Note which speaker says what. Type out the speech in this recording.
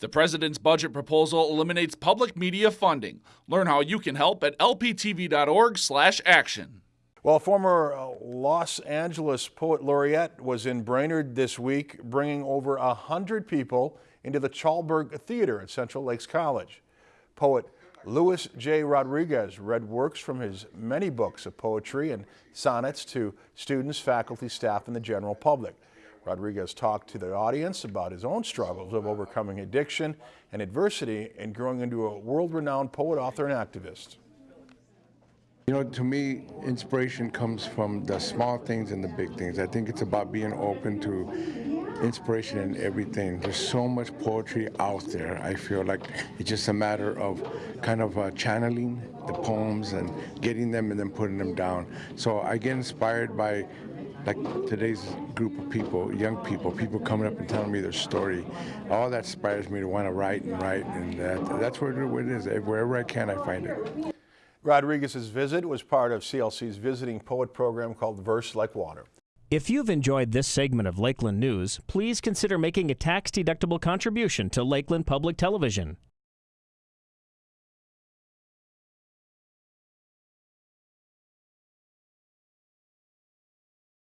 Speaker 1: The president's budget proposal eliminates public media funding. Learn how you can help at lptv.org/action.
Speaker 2: Well, former uh, Los Angeles poet laureate was in Brainerd this week, bringing over a hundred people into the Chalberg Theater at Central Lakes College. Poet Luis J. Rodriguez read works from his many books of poetry and sonnets to students, faculty, staff, and the general public. Rodriguez talked to the audience about his own struggles of overcoming addiction and adversity and growing into a world-renowned poet, author, and activist.
Speaker 3: You know, to me, inspiration comes from the small things and the big things. I think it's about being open to inspiration in everything. There's so much poetry out there. I feel like it's just a matter of kind of uh, channeling the poems and getting them and then putting them down. So I get inspired by like today's group of people, young people, people coming up and telling me their story. All that inspires me to want to write and write, and that, that's where it is. Wherever I can, I find it.
Speaker 2: Rodriguez's visit was part of CLC's visiting poet program called Verse Like Water.
Speaker 4: If you've enjoyed this segment of Lakeland News, please consider making a tax-deductible contribution to Lakeland Public Television.